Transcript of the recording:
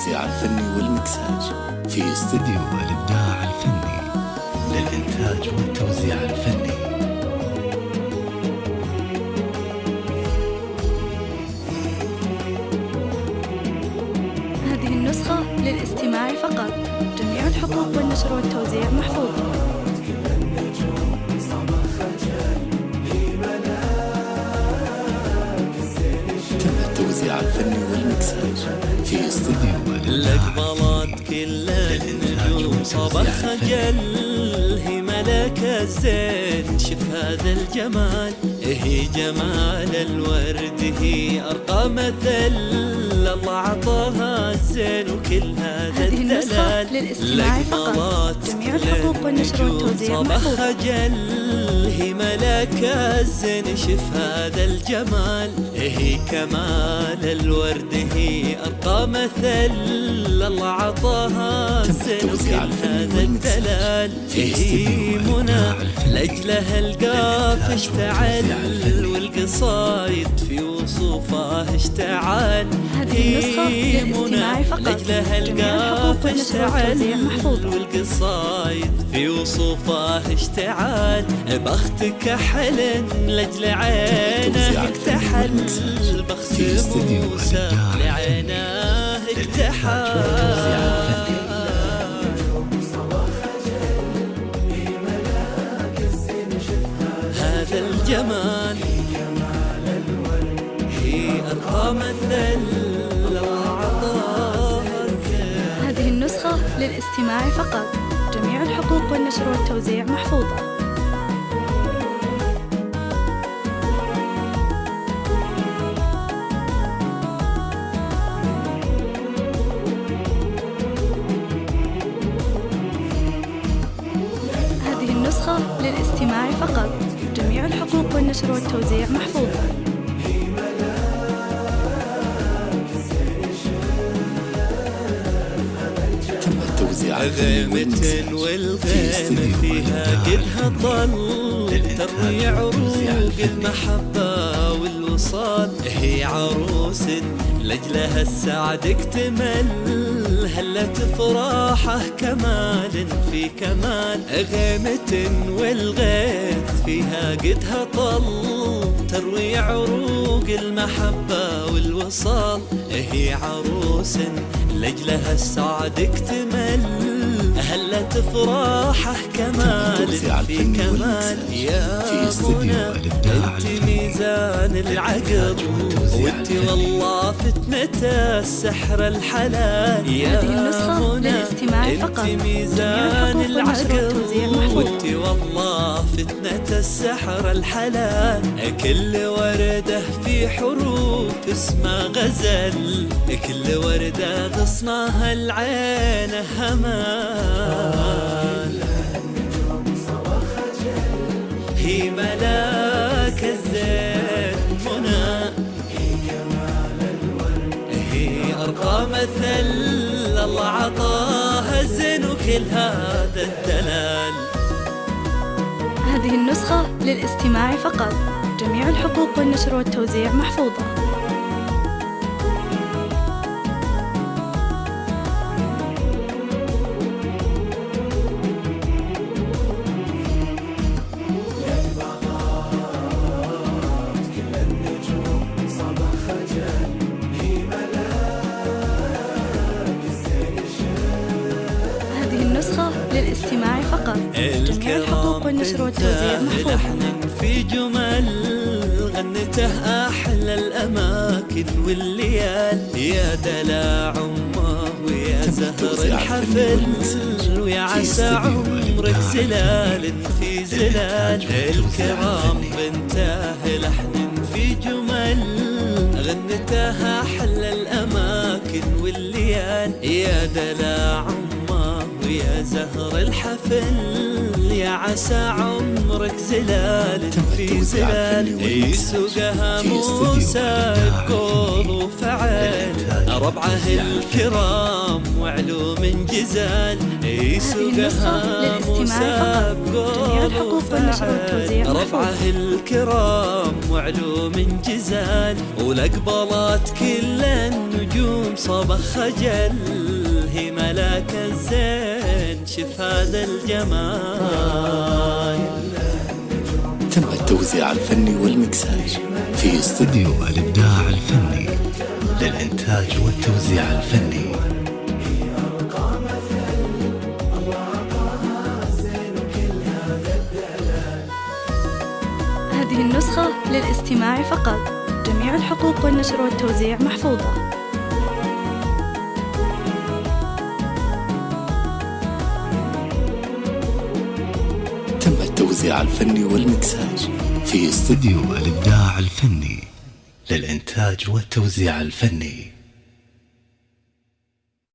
التوزيع الفني والمكساج. في استديو الإبداع الفني للإنتاج والتوزيع الفني. هذه النسخة للاستماع فقط. جميع الحقوق والنشر والتوزيع محفوظة الفني والمكساج في استديو بلاد كل النجوم. صباح خجل هي ملك الزين. شف هذا الجمال. هي جمال الورد هي أرقى مثل الله عطاها الزين وكل هذا الدلال. للاستماع فقط. جميع كل الحقوق والنشر النجوم والتوزيع صباح. خجل هي ملك الزين شف هذا الجمال. هي كمال الورد هي أرقى مثل الله عطاها الزين التوزيع وكل هذا الدلال. هي منى لأجلها القاف اشتعل. الفني. والقصايد في وصوفها اشتعل هذه النسخة هي للاستماع منى فقط. لأجلها جميع القاف اشتعل. والقصايد في وصوفها اشتعال بختك حلن لاجل عينه اكتحل والمكساج بخت في استديو موسى لعينه. اكتحل الجمال. هي عطاها الكل. هذه النسخة للاستماع فقط. جميع الحقوق والنشر والتوزيع محفوظة. للاستماع فقط. جميع الحقوق والنشر في والغيمة فيها قدها طل تروي عروق المحبة والوصال. هي عروس لجلها السعد اكتمل هلت فرحه كمال في كمال. غيمة والغيث فيها قدها طل تروي عروق المحبة والوصال. هي عروس لجلها السعد اكتمل. هلت فرحه كمال في كمال يا الإبداع أنت. ميزان العقل وأنت. والله فتنة السحر الحلال يا للاستماع أنت فقط. ميزان العقل. وأنت والله فتنة السحر الحلال كل وردة في حروف اسمها غزل كل وردة غصنها العين همال هي ملاك الزين منى هي أرقى مثل الله عطاها الزين وكل هذا الدلال هذه النسخة للاستماع فقط. جميع الحقوق والنشر والتوزيع محفوظة. لحن في جمل غنته أحلى الأماكن والليال. يا دلع أمه ويا زهر الحفل ويا عسى عمرك زلال في زلال. الكرام. بنته لحن في جمل غنته أحلى الأماكن والليال. يا دلع أمه ويا زهر الحفل يا عسى عمرك زلال في زلال يسوقها موسى بقول وفعل. ربعه. الكرام وعلوم جزال. يسوقها مساب قول وفعل. رفعه الكرام وعلوم جزال. ولقبلات كل النجوم صبخ خجل هي ملاك الزين شف هذا الجمال. تم التوزيع الفني والمكساج في استوديو الإبداع الفني للإنتاج والتوزيع الفني. هذه النسخة للاستماع فقط. جميع الحقوق والنشر والتوزيع محفوظة. التوزيع الفني والمكساج في استوديو الإبداع الفني للإنتاج والتوزيع الفني.